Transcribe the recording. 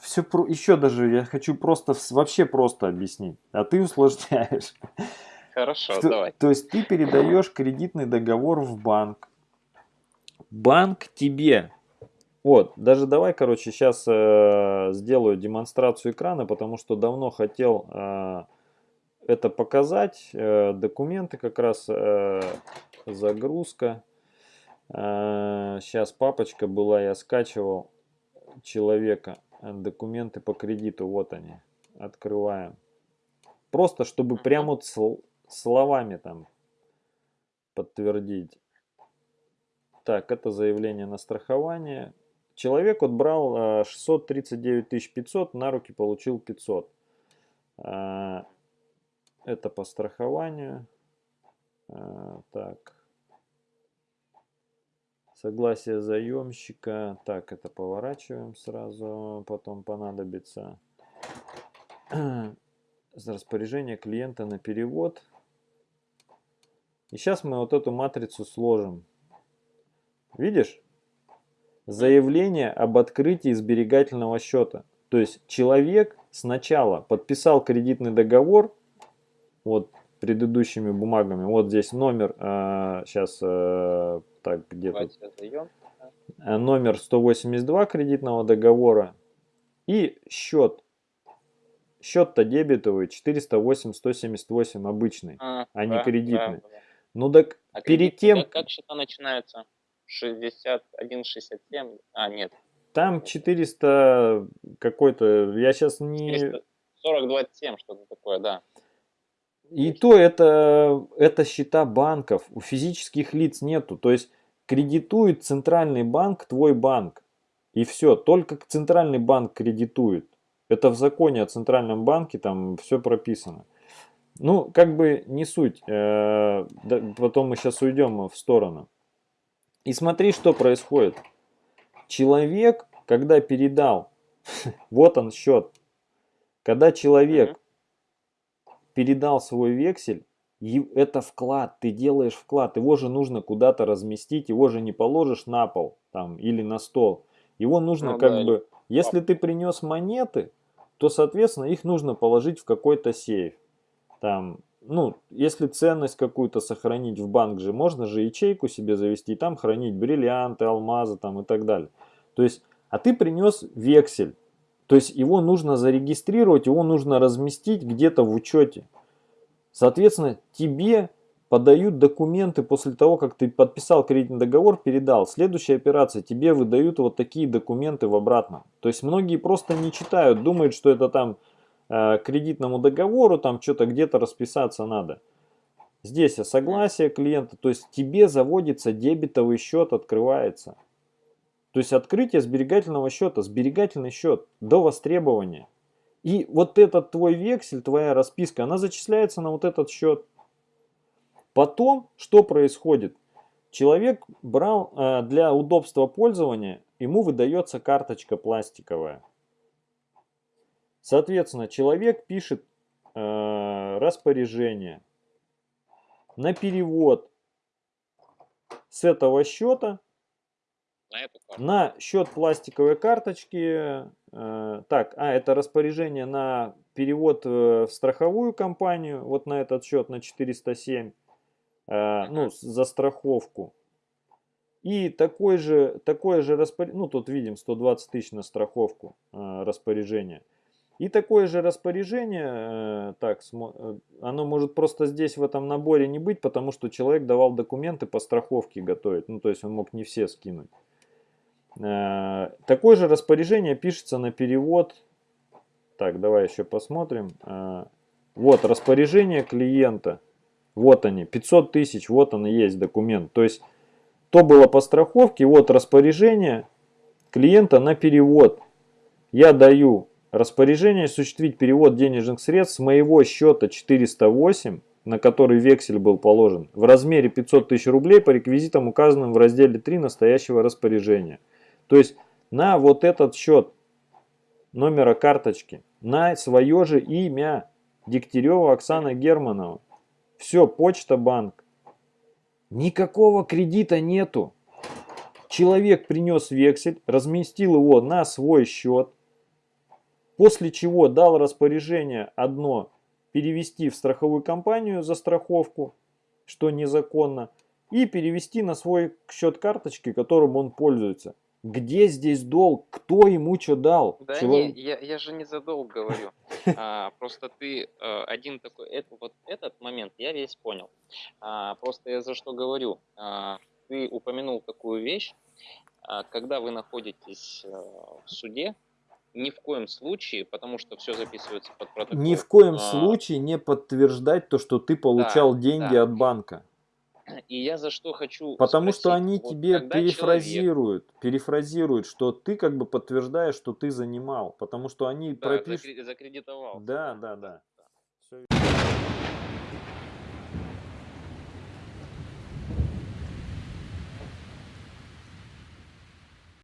все про... еще даже я хочу просто вообще просто объяснить, а ты усложняешь. Хорошо, Что, давай. То есть ты передаешь кредитный договор в банк. Банк тебе. Вот, даже давай, короче, сейчас э, сделаю демонстрацию экрана, потому что давно хотел э, это показать. Э, документы как раз, э, загрузка. Э, сейчас папочка была, я скачивал человека. Документы по кредиту, вот они. Открываем. Просто, чтобы прямо вот словами там подтвердить. Так, это заявление на страхование. Человек вот брал 639 500, на руки получил 500. А, это по страхованию. А, так. Согласие заемщика. Так, это поворачиваем сразу, потом понадобится распоряжение клиента на перевод. И сейчас мы вот эту матрицу сложим. Видишь? Заявление об открытии сберегательного счета. То есть человек сначала подписал кредитный договор, вот предыдущими бумагами. Вот здесь номер, э, сейчас э, так где-то э, номер 182 кредитного договора и счет. Счет-то дебетовый 408-178 обычный, а, а не кредитный. Да, да. Ну так а перед тем... Как, как счета начинаются? 61-67? А, нет. Там 400 какой-то, я сейчас не... 42-7, что-то такое, да. И то это, это счета банков, у физических лиц нету. То есть кредитует центральный банк твой банк. И все, только центральный банк кредитует. Это в законе о центральном банке, там все прописано. Ну, как бы не суть. Э, потом мы сейчас уйдем в сторону. И смотри, что происходит. Человек, когда передал, вот он счет. Когда человек передал свой вексель, это вклад, ты делаешь вклад, его же нужно куда-то разместить, его же не положишь на пол там или на стол. Его нужно ну, как да, бы, если ты принес монеты, то, соответственно, их нужно положить в какой-то сейф. Там, ну, если ценность какую-то сохранить в банк же, можно же ячейку себе завести, там хранить бриллианты, алмазы там и так далее. То есть, а ты принес вексель, то есть его нужно зарегистрировать, его нужно разместить где-то в учете. Соответственно, тебе подают документы после того, как ты подписал кредитный договор, передал. Следующая операция, тебе выдают вот такие документы в обратном. То есть многие просто не читают, думают, что это там Э, кредитному договору, там что-то где-то расписаться надо. Здесь согласие клиента, то есть тебе заводится дебетовый счет, открывается. То есть открытие сберегательного счета, сберегательный счет до востребования. И вот этот твой вексель, твоя расписка, она зачисляется на вот этот счет. Потом, что происходит? Человек брал э, для удобства пользования, ему выдается карточка пластиковая. Соответственно, человек пишет э, распоряжение на перевод с этого счета на, на счет пластиковой карточки. Э, так, а это распоряжение на перевод в страховую компанию, вот на этот счет на 407, э, ну, за страховку. И такой же, такое же распоряжение, ну тут видим 120 тысяч на страховку э, распоряжение – и такое же распоряжение, э, так, э, оно может просто здесь в этом наборе не быть, потому что человек давал документы по страховке готовить. Ну, то есть он мог не все скинуть. Э, такое же распоряжение пишется на перевод. Так, давай еще посмотрим. Вот распоряжение клиента. Вот они, 500 тысяч, вот он и есть документ. То есть то было по страховке, вот распоряжение клиента на перевод. Я даю Распоряжение осуществить перевод денежных средств с моего счета 408, на который вексель был положен, в размере 500 тысяч рублей по реквизитам, указанным в разделе 3 настоящего распоряжения. То есть на вот этот счет номера карточки, на свое же имя Дегтярева Оксана Германова. Все, почта, банк. Никакого кредита нету. Человек принес вексель, разместил его на свой счет, После чего дал распоряжение одно перевести в страховую компанию за страховку, что незаконно, и перевести на свой счет карточки, которым он пользуется. Где здесь долг? Кто ему что дал? Да Человек- не, я, я же не за долг говорю. А, просто ты э, один такой, это, вот этот момент я весь понял. А, просто я за что говорю. А, ты упомянул такую вещь, а, когда вы находитесь э, в суде, ни в коем случае, потому что все записывается под протокол. Ни в коем а, случае не подтверждать то, что ты получал деньги да. от банка. И я за что хочу Потому что спросить, они вот тебе когда человек- перефразируют, перефразируют, что ты как бы подтверждаешь, что ты занимал. Потому что они Да, пропишут... закре- закредитовал. Да, да, да. Всё